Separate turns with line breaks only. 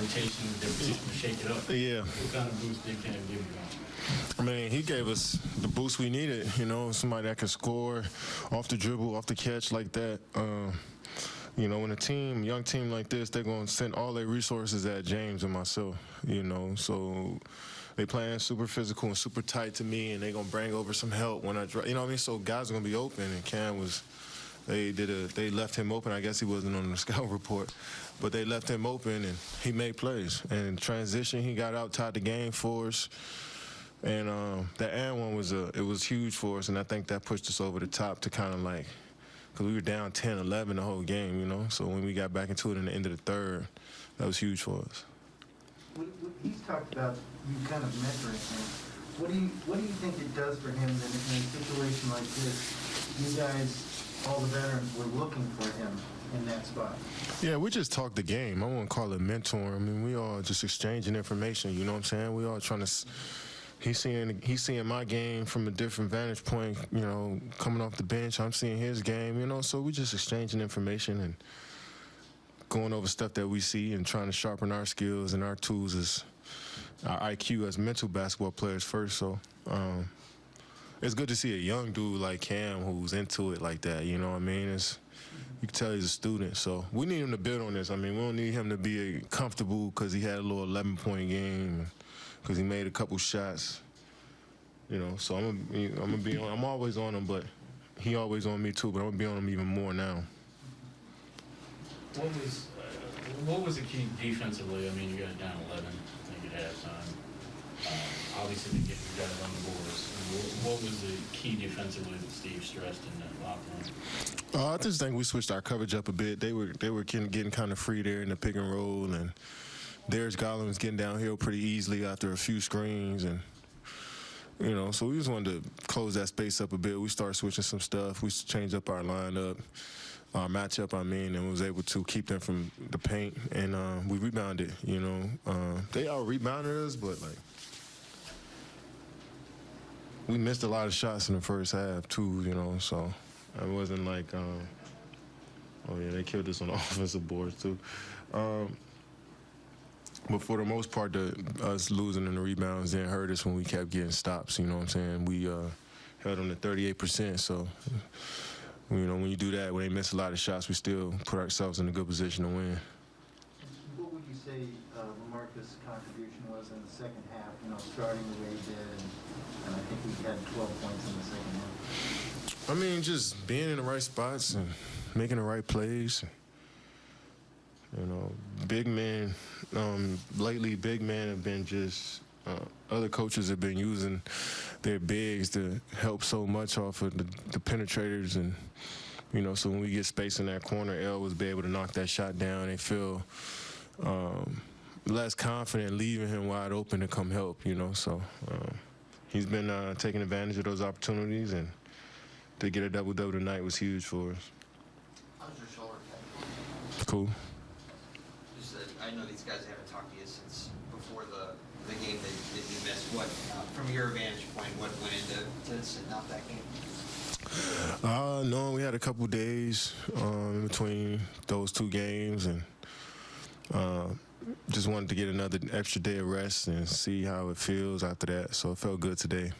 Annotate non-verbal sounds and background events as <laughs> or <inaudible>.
rotation with their position to shake it up.
Yeah.
What kind of boost did Cam give you?
I mean, he gave us the boost we needed. You know, somebody that can score off the dribble, off the catch like that. Um, you know, when a team, young team like this, they're gonna send all their resources at James and myself. You know, so they playing super physical and super tight to me, and they're gonna bring over some help when I, dri- you know what I mean. So guys are gonna be open, and Cam was. They did a. They left him open. I guess he wasn't on the <laughs> scout report, but they left him open, and he made plays. And transition, he got out, tied the game for us. And um, that and one was a, it was huge for us, and I think that pushed us over the top to kind of like, because we were down 10, 11 the whole game, you know. So when we got back into it in the end of the third, that was huge for us.
He's talked about you kind of mentoring him. What do you, what do you think it does for him that in a situation like this, you guys, all the veterans, were looking for him in that spot?
Yeah, we just talk the game. I won't call it mentoring. I mean, we all just exchanging information. You know what I'm saying? We all trying to. He's seeing he's seeing my game from a different vantage point. You know, coming off the bench, I'm seeing his game. You know, so we just exchanging information and going over stuff that we see and trying to sharpen our skills and our tools as our IQ as mental basketball players first. So. Um, it's good to see a young dude like Cam who's into it like that. You know what I mean? It's you can tell he's a student. So we need him to build on this. I mean, we don't need him to be comfortable because he had a little 11 point game, because he made a couple shots. You know, so I'm gonna, I'm gonna be on. I'm always on him, but he always on me too. But I'm gonna be on him even more now.
What was uh, what was the key defensively? I mean, you got down 11, I think at halftime. Uh, obviously, to get you guys on the boards. What, was the key defensively that Steve stressed in that locker room?
Uh, I just think we switched our coverage up a bit. They were they were getting, getting kind of free there in the pick and roll, and Darius Garland was getting downhill pretty easily after a few screens, and you know, so we just wanted to close that space up a bit. We started switching some stuff. We changed up our lineup, our matchup. I mean, and was able to keep them from the paint, and uh, we rebounded. You know, uh, they out rebounded us, but like. We missed a lot of shots in the first half too, you know. So it wasn't like, um, oh yeah, they killed us on the <laughs> offensive boards too. Um, but for the most part, the, us losing in the rebounds didn't hurt us when we kept getting stops. You know what I'm saying? We uh, held them to 38%. So, you know, when you do that, when they miss a lot of shots, we still put ourselves in a good position to win.
What would you say uh, LaMarcus' contribution was in the second half, you know, starting the way he did, and, and I think he had 12 points in the second half?
I mean, just being in the right spots and making the right plays. You know, big men. Um, lately, big men have been just. Uh, other coaches have been using their bigs to help so much off of the, the penetrators, and you know, so when we get space in that corner, L was be able to knock that shot down. They feel um, less confident leaving him wide open to come help. You know, so um, he's been uh, taking advantage of those opportunities and to get a double double tonight was huge for us.
How's your shoulder?
Cool.
Just, uh, I know these guys haven't talked to you since before the, the game that, that you missed. What, uh, from your vantage point, what went into to sitting out that game?
Uh, no, we had a couple days um, in between those two games, and uh, just wanted to get another extra day of rest and see how it feels after that. So it felt good today.